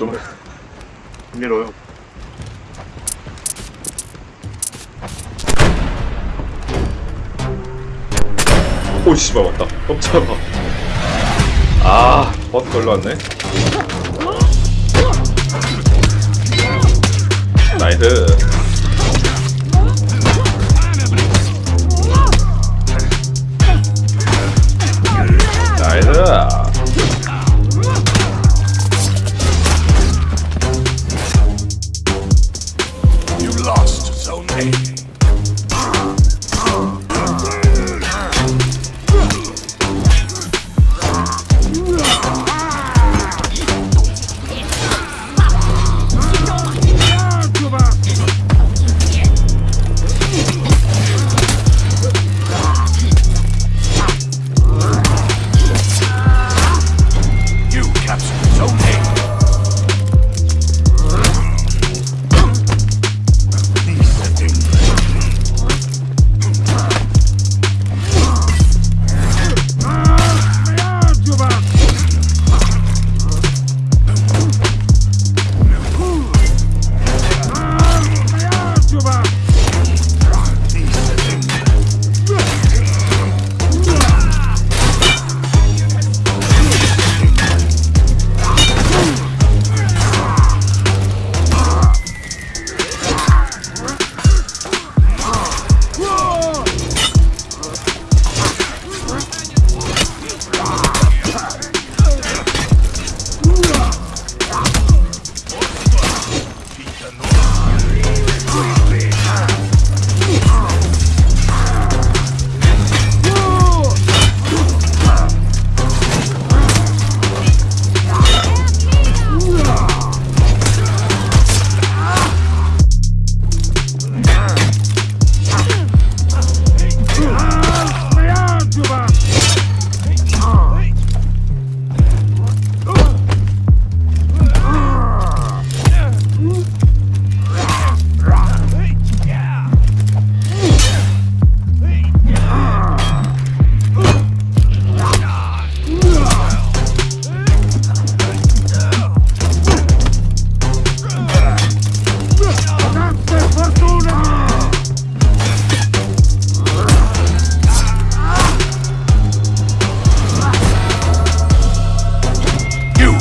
좀 흥미로워요. 오 씨발 왔다. 깜짝아. 아 버스 걸로 왔네. 나이스.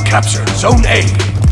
Captured Zone A.